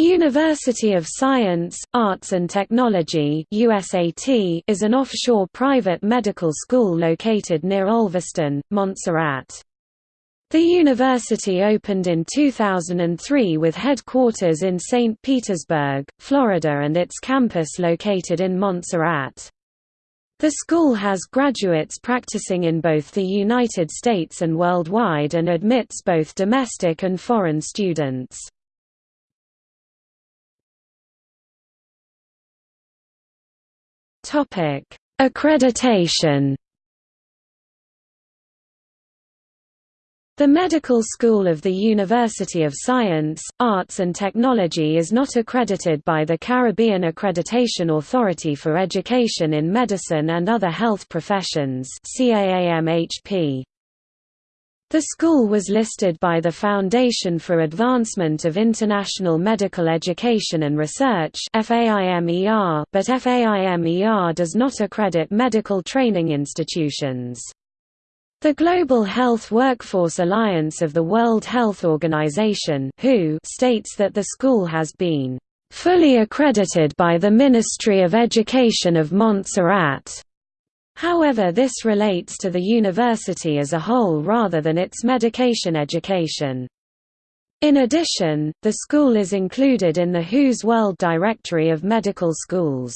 University of Science, Arts and Technology USAT is an offshore private medical school located near Olveston, Montserrat. The university opened in 2003 with headquarters in St. Petersburg, Florida and its campus located in Montserrat. The school has graduates practicing in both the United States and worldwide and admits both domestic and foreign students. Topic: Accreditation. The Medical School of the University of Science, Arts and Technology is not accredited by the Caribbean Accreditation Authority for Education in Medicine and Other Health Professions CAAMHP. The school was listed by the Foundation for Advancement of International Medical Education and Research but FAIMER does not accredit medical training institutions. The Global Health Workforce Alliance of the World Health Organization who states that the school has been fully accredited by the Ministry of Education of Montserrat. However this relates to the university as a whole rather than its medication education. In addition, the school is included in the WHO's World Directory of Medical Schools.